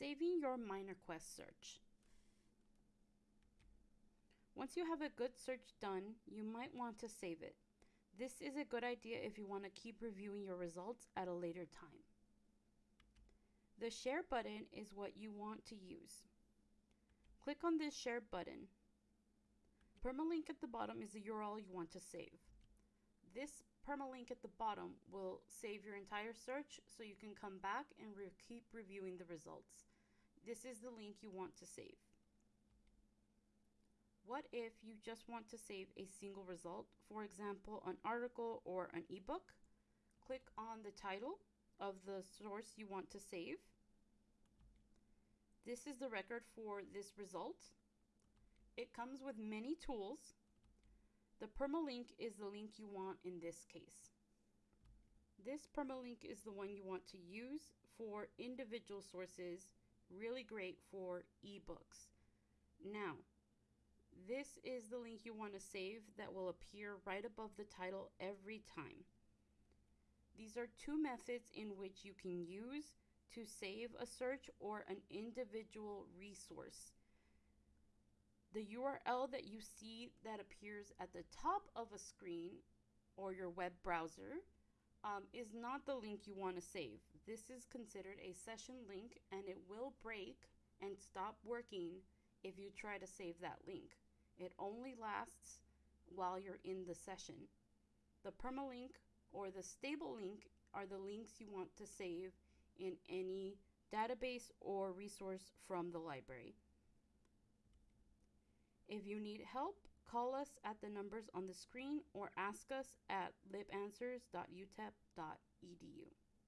Saving your Miner Quest search. Once you have a good search done, you might want to save it. This is a good idea if you want to keep reviewing your results at a later time. The share button is what you want to use. Click on this share button. Permalink at the bottom is the URL you want to save. This permalink at the bottom will save your entire search so you can come back and re keep reviewing the results. This is the link you want to save. What if you just want to save a single result, for example, an article or an ebook? Click on the title of the source you want to save. This is the record for this result. It comes with many tools the permalink is the link you want in this case. This permalink is the one you want to use for individual sources, really great for ebooks. Now, this is the link you want to save that will appear right above the title every time. These are two methods in which you can use to save a search or an individual resource the URL that you see that appears at the top of a screen or your web browser um, is not the link you want to save. This is considered a session link and it will break and stop working if you try to save that link. It only lasts while you're in the session. The permalink or the stable link are the links you want to save in any database or resource from the library. If you need help, call us at the numbers on the screen or ask us at libanswers.utep.edu.